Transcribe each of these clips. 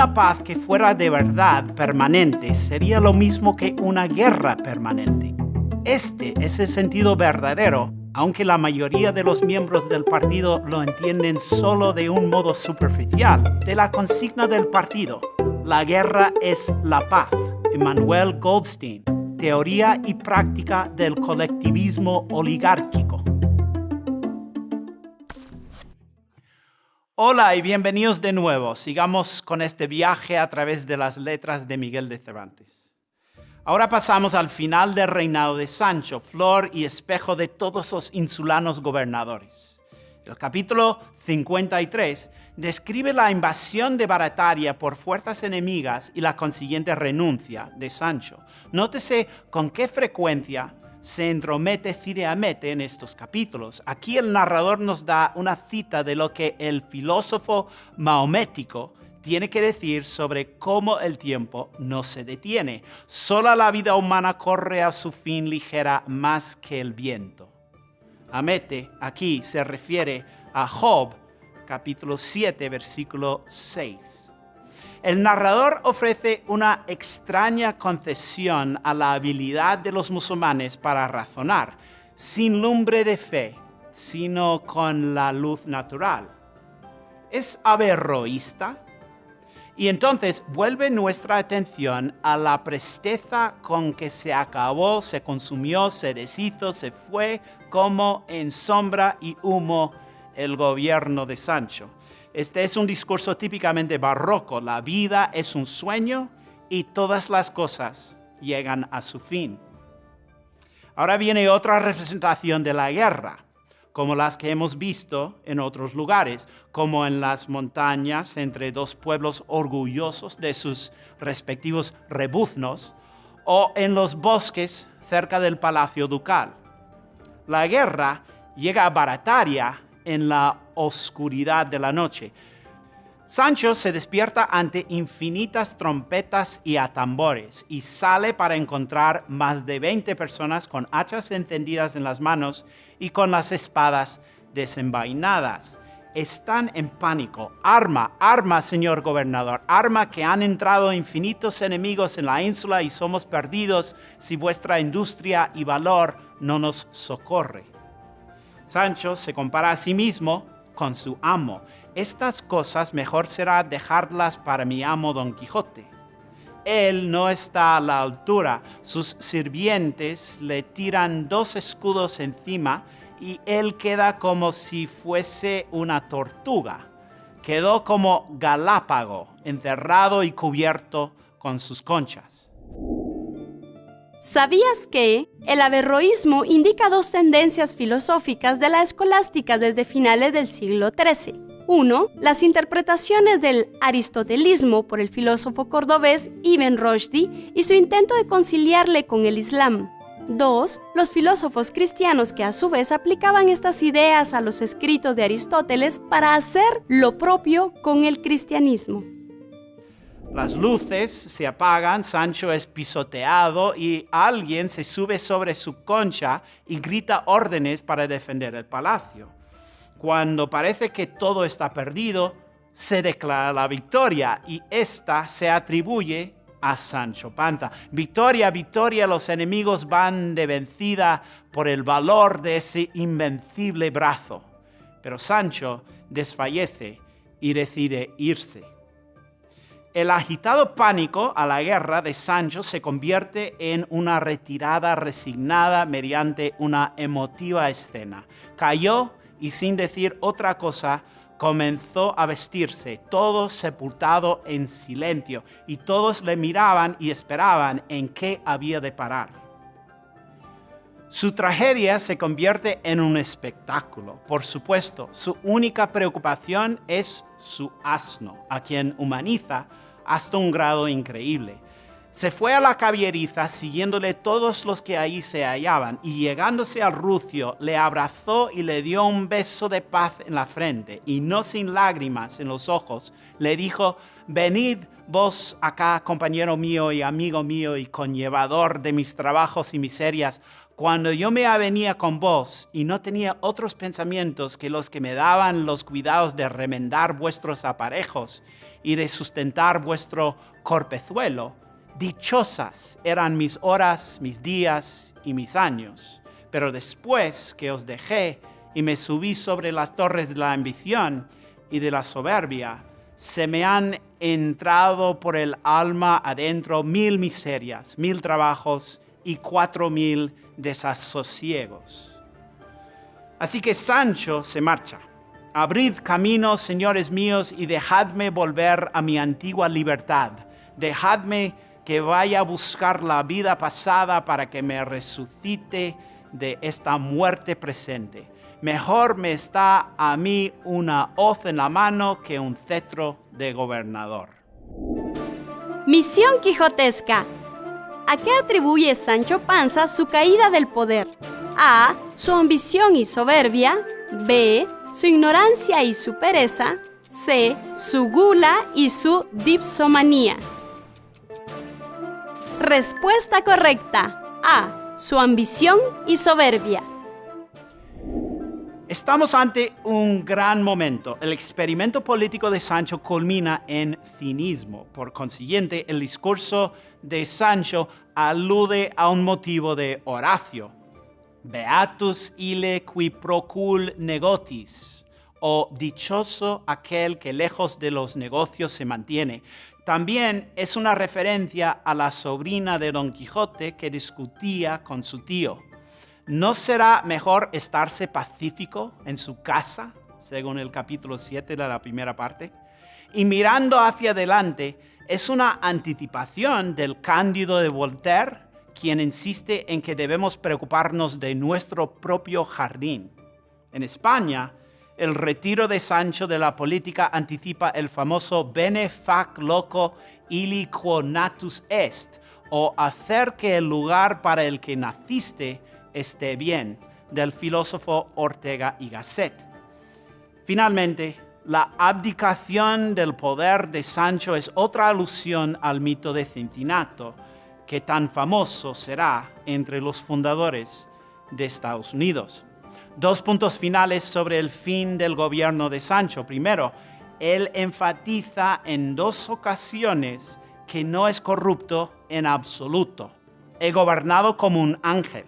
Una paz que fuera de verdad permanente sería lo mismo que una guerra permanente. Este es el sentido verdadero, aunque la mayoría de los miembros del partido lo entienden solo de un modo superficial, de la consigna del partido. La guerra es la paz. Emmanuel Goldstein, Teoría y práctica del colectivismo oligárquico. Hola y bienvenidos de nuevo. Sigamos con este viaje a través de las letras de Miguel de Cervantes. Ahora pasamos al final del reinado de Sancho, flor y espejo de todos los insulanos gobernadores. El capítulo 53 describe la invasión de Barataria por fuerzas enemigas y la consiguiente renuncia de Sancho. Nótese con qué frecuencia se entromete Cireamete en estos capítulos. Aquí el narrador nos da una cita de lo que el filósofo mahomético tiene que decir sobre cómo el tiempo no se detiene. Solo la vida humana corre a su fin ligera más que el viento. Amete aquí se refiere a Job, capítulo 7, versículo 6. El narrador ofrece una extraña concesión a la habilidad de los musulmanes para razonar, sin lumbre de fe, sino con la luz natural. ¿Es averroísta? Y entonces vuelve nuestra atención a la presteza con que se acabó, se consumió, se deshizo, se fue como en sombra y humo el gobierno de Sancho. Este es un discurso típicamente barroco. La vida es un sueño y todas las cosas llegan a su fin. Ahora viene otra representación de la guerra, como las que hemos visto en otros lugares, como en las montañas entre dos pueblos orgullosos de sus respectivos rebuznos, o en los bosques cerca del palacio ducal. La guerra llega a Barataria en la oscuridad de la noche. Sancho se despierta ante infinitas trompetas y atambores y sale para encontrar más de 20 personas con hachas encendidas en las manos y con las espadas desenvainadas. Están en pánico. Arma, arma, señor gobernador, arma que han entrado infinitos enemigos en la ínsula y somos perdidos si vuestra industria y valor no nos socorre. Sancho se compara a sí mismo con su amo. Estas cosas mejor será dejarlas para mi amo Don Quijote. Él no está a la altura, sus sirvientes le tiran dos escudos encima y él queda como si fuese una tortuga. Quedó como galápago, encerrado y cubierto con sus conchas. ¿Sabías que el averroísmo indica dos tendencias filosóficas de la escolástica desde finales del siglo XIII? Uno, las interpretaciones del aristotelismo por el filósofo cordobés Ibn Rushdi y su intento de conciliarle con el Islam. Dos, los filósofos cristianos que a su vez aplicaban estas ideas a los escritos de Aristóteles para hacer lo propio con el cristianismo. Las luces se apagan, Sancho es pisoteado y alguien se sube sobre su concha y grita órdenes para defender el palacio. Cuando parece que todo está perdido, se declara la victoria y esta se atribuye a Sancho Panza. Victoria, victoria, los enemigos van de vencida por el valor de ese invencible brazo. Pero Sancho desfallece y decide irse. El agitado pánico a la guerra de Sancho se convierte en una retirada resignada mediante una emotiva escena. Cayó y sin decir otra cosa, comenzó a vestirse, todo sepultado en silencio, y todos le miraban y esperaban en qué había de parar. Su tragedia se convierte en un espectáculo. Por supuesto, su única preocupación es su asno, a quien humaniza hasta un grado increíble. Se fue a la cabieriza siguiéndole todos los que ahí se hallaban y llegándose al rucio le abrazó y le dio un beso de paz en la frente y no sin lágrimas en los ojos le dijo, venid vos acá, compañero mío y amigo mío y conllevador de mis trabajos y miserias, cuando yo me avenía con vos y no tenía otros pensamientos que los que me daban los cuidados de remendar vuestros aparejos y de sustentar vuestro corpezuelo, dichosas eran mis horas, mis días y mis años. Pero después que os dejé y me subí sobre las torres de la ambición y de la soberbia, se me han entrado por el alma adentro mil miserias, mil trabajos y cuatro mil desasosiegos. Así que Sancho se marcha. Abrid caminos, señores míos, y dejadme volver a mi antigua libertad. Dejadme que vaya a buscar la vida pasada para que me resucite de esta muerte presente. Mejor me está a mí una hoz en la mano que un cetro de gobernador. Misión quijotesca. ¿A qué atribuye Sancho Panza su caída del poder? A. Su ambición y soberbia. B. Su ignorancia y su pereza. C. Su gula y su dipsomanía. Respuesta correcta. A. Su ambición y soberbia. Estamos ante un gran momento. El experimento político de Sancho culmina en cinismo. Por consiguiente, el discurso de Sancho alude a un motivo de Horacio. Beatus ille qui procul negotis, o dichoso aquel que lejos de los negocios se mantiene. También es una referencia a la sobrina de Don Quijote que discutía con su tío. ¿No será mejor estarse pacífico en su casa, según el capítulo 7 de la primera parte? Y mirando hacia adelante, es una anticipación del Cándido de Voltaire, quien insiste en que debemos preocuparnos de nuestro propio jardín. En España, el retiro de Sancho de la política anticipa el famoso bene fac loco illi natus est, o hacer que el lugar para el que naciste esté bien, del filósofo Ortega y Gasset. Finalmente, la abdicación del poder de Sancho es otra alusión al mito de Cincinnato, que tan famoso será entre los fundadores de Estados Unidos. Dos puntos finales sobre el fin del gobierno de Sancho. Primero, él enfatiza en dos ocasiones que no es corrupto en absoluto. He gobernado como un ángel.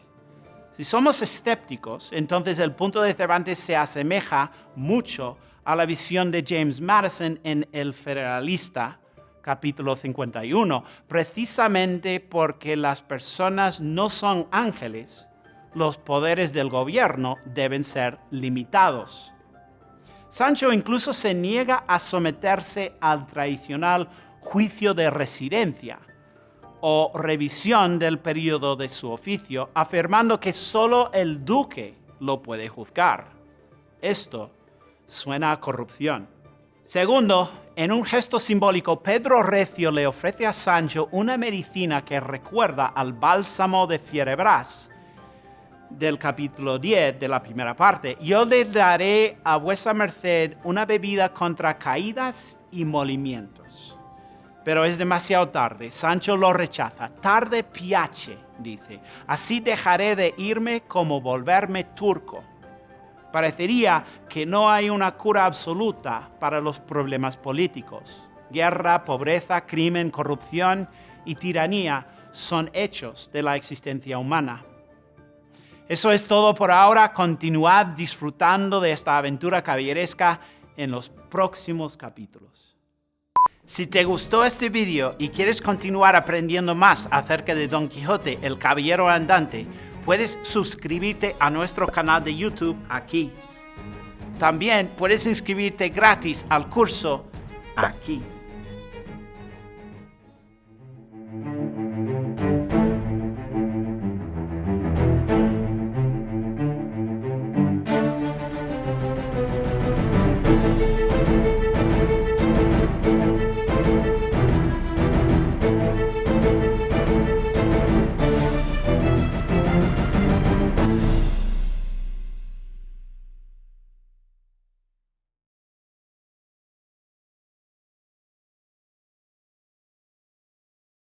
Si somos escépticos, entonces el punto de Cervantes se asemeja mucho a la visión de James Madison en El Federalista, capítulo 51, precisamente porque las personas no son ángeles, los poderes del gobierno deben ser limitados. Sancho incluso se niega a someterse al tradicional juicio de residencia, o revisión del periodo de su oficio, afirmando que solo el duque lo puede juzgar. Esto suena a corrupción. Segundo, en un gesto simbólico, Pedro Recio le ofrece a Sancho una medicina que recuerda al bálsamo de Fierebras del capítulo 10 de la primera parte. Yo le daré a vuesa merced una bebida contra caídas y molimientos pero es demasiado tarde. Sancho lo rechaza. Tarde piace, dice. Así dejaré de irme como volverme turco. Parecería que no hay una cura absoluta para los problemas políticos. Guerra, pobreza, crimen, corrupción y tiranía son hechos de la existencia humana. Eso es todo por ahora. Continuad disfrutando de esta aventura caballeresca en los próximos capítulos. Si te gustó este video y quieres continuar aprendiendo más acerca de Don Quijote, el Caballero Andante, puedes suscribirte a nuestro canal de YouTube aquí. También puedes inscribirte gratis al curso aquí.